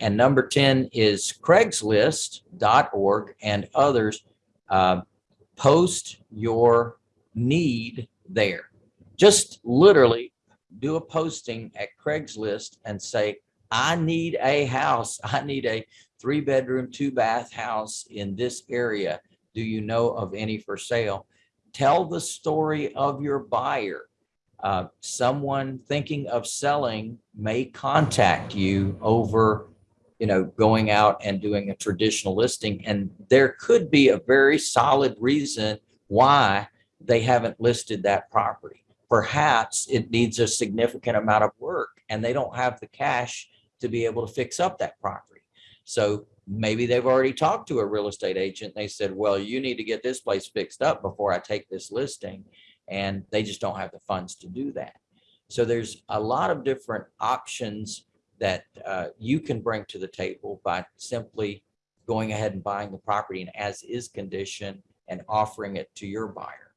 And number 10 is Craigslist.org and others. Uh, post your need there. Just literally do a posting at Craigslist and say, I need a house. I need a three bedroom, two bath house in this area. Do you know of any for sale? Tell the story of your buyer. Uh, someone thinking of selling may contact you over, you know, going out and doing a traditional listing. And there could be a very solid reason why they haven't listed that property. Perhaps it needs a significant amount of work and they don't have the cash to be able to fix up that property. So maybe they've already talked to a real estate agent. They said, well, you need to get this place fixed up before I take this listing. And they just don't have the funds to do that. So there's a lot of different options that uh, you can bring to the table by simply going ahead and buying the property in as is condition and offering it to your buyer.